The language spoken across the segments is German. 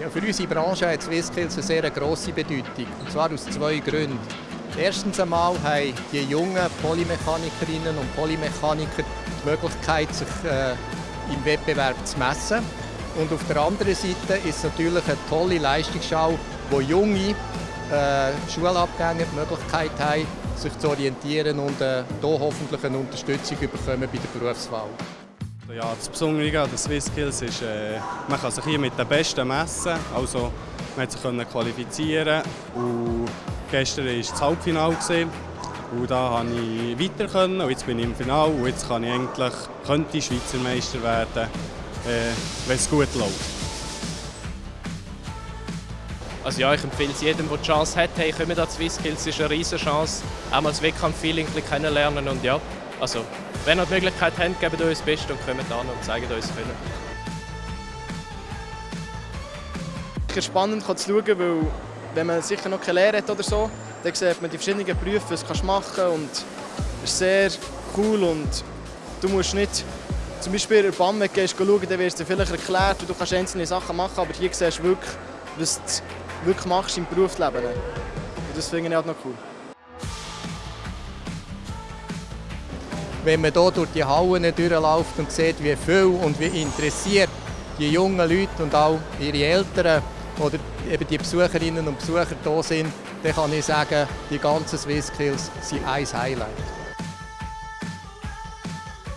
Ja, für unsere Branche hat SwissSkills eine sehr grosse Bedeutung. Und zwar aus zwei Gründen. Erstens einmal haben die jungen Polymechanikerinnen und Polymechaniker die Möglichkeit, sich äh, im Wettbewerb zu messen. Und auf der anderen Seite ist es natürlich eine tolle Leistungsschau, wo junge äh, Schulabgänger die Möglichkeit haben, sich zu orientieren und äh, hier hoffentlich eine Unterstützung bekommen bei der Berufswahl. Ja, das Besondere an den SwissSkills ist, äh, man kann sich hier mit den Besten messen. Also, man hat sich qualifizieren und gestern war das Halbfinale. Und da konnte ich weiter können und jetzt bin ich im Finale und jetzt kann ich eigentlich, könnte ich Schweizer Meister werden, äh, wenn es gut läuft. Also ja, ich empfehle es jedem, der die Chance hat, hey, kommen da SwissSkills, es ist eine riesige Chance, auch mal das Wettkampf-Feeling kennenlernen und ja, also wenn ihr die Möglichkeit habt, gebt euch das Beste und kommt an und zeigt es können. Es ist spannend zu schauen, weil wenn man sicher noch keine Lehre hat oder so, dann sieht man die verschiedenen Berufe, was du machen kannst und es ist sehr cool und du musst nicht zum Beispiel in der BAM gehst schauen, dann es dir vielleicht erklärt und du kannst einzelne Sachen machen, aber hier siehst du wirklich, was du wirklich machst im Berufsleben. Und das finde ich halt noch cool. Wenn man hier durch die Hallen durchläuft und sieht, wie viel und wie interessiert die jungen Leute und auch ihre Eltern oder eben die Besucherinnen und Besucher hier sind, dann kann ich sagen, die ganzen SwissSkills sind ein Highlight.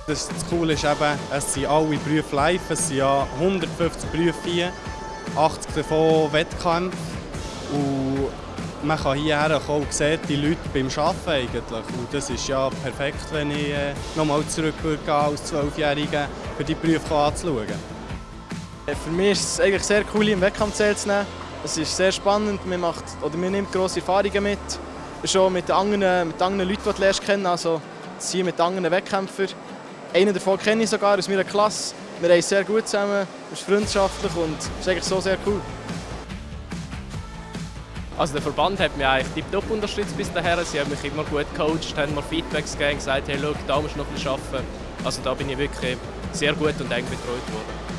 Das, das Coole ist eben, es sind alle Berufe live, es sind ja 150 Berufe hier, 80 davon Wettkämpfe und man kann hierher kommen und sieht die Leute beim Arbeiten eigentlich. Und das ist ja perfekt, wenn ich äh, nochmal zurück würde als Zwölfjähriger für die Berufe anzuschauen. Für mich ist es eigentlich sehr cool, im Wettkampf teilzunehmen. Es ist sehr spannend, man, macht, oder man nimmt grosse Erfahrungen mit. Schon mit anderen, mit anderen Leuten, die du lernst kennen, also hier mit anderen Wettkämpfern. Einen davon kenne ich sogar aus meiner Klasse. Wir haben sehr gut zusammen, es ist freundschaftlich und es ist eigentlich so sehr cool. Also der Verband hat mich eigentlich tiptop unterstützt bis dahin. Sie haben mich immer gut gecoacht, haben mir Feedbacks gegeben, gesagt, hey, schau, da musst du noch ein bisschen arbeiten. Also da bin ich wirklich sehr gut und eng betreut worden.